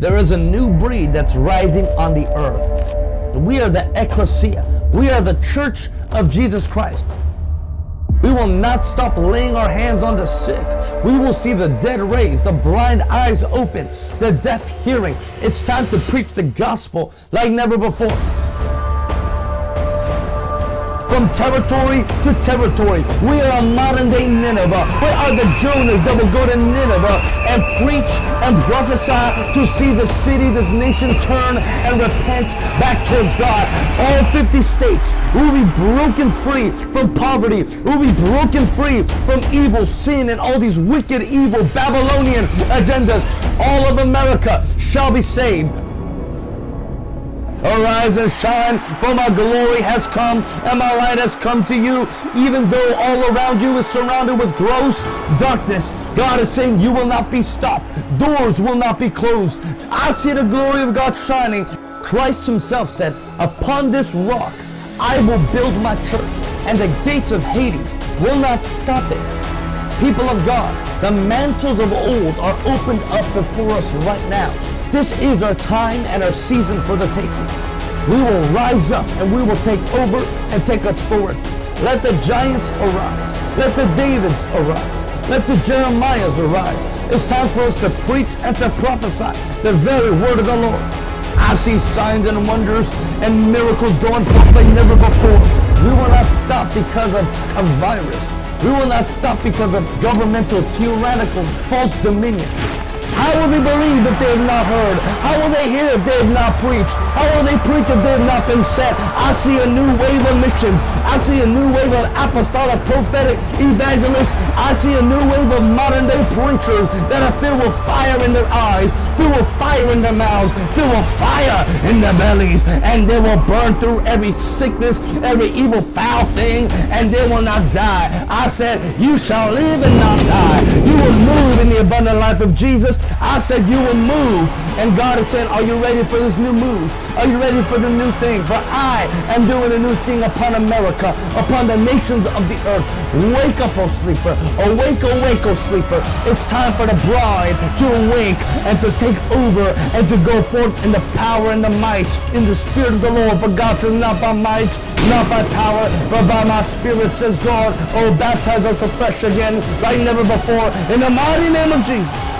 There is a new breed that's rising on the earth. We are the ecclesia. We are the church of Jesus Christ. We will not stop laying our hands on the sick. We will see the dead raised, the blind eyes open, the deaf hearing. It's time to preach the gospel like never before from territory to territory. We are a modern day Nineveh. We are the Jonahs that will go to Nineveh and preach and prophesy to see the city, this nation turn and repent back towards God. All 50 states will be broken free from poverty. Will be broken free from evil, sin, and all these wicked, evil Babylonian agendas. All of America shall be saved. Arise and shine, for my glory has come, and my light has come to you. Even though all around you is surrounded with gross darkness, God is saying you will not be stopped. Doors will not be closed. I see the glory of God shining. Christ himself said, upon this rock I will build my church, and the gates of Hades will not stop it. People of God, the mantles of old are opened up before us right now. This is our time and our season for the taking. We will rise up and we will take over and take authority. Let the giants arise. Let the Davids arise. Let the Jeremiahs arise. It's time for us to preach and to prophesy the very word of the Lord. I see signs and wonders and miracles going forth like never before. We will not stop because of a virus. We will not stop because of governmental, tyrannical, false dominion. How will they believe if they have not heard? How will they hear if they have not preached? How will they preach if they have not been sent? I see a new wave of mission. I see a new wave of apostolic, prophetic evangelists. I see a new wave of modern day preachers that are filled with fire in their eyes, filled with fire in their mouths, filled with fire in their bellies. And they will burn through every sickness, every evil foul thing, and they will not die. I said, you shall live and not die. You will abundant life of Jesus. I said you will move. And God has said, are you ready for this new move? Are you ready for the new thing? For I am doing a new thing upon America, upon the nations of the earth. Wake up, O sleeper. Awake, awake, O sleeper. It's time for the bride to awake and to take over and to go forth in the power and the might in the spirit of the Lord. For God says, not by might, not by power, but by my spirit, says God. Oh, baptize us afresh again like never before. In the mighty name of Jesus.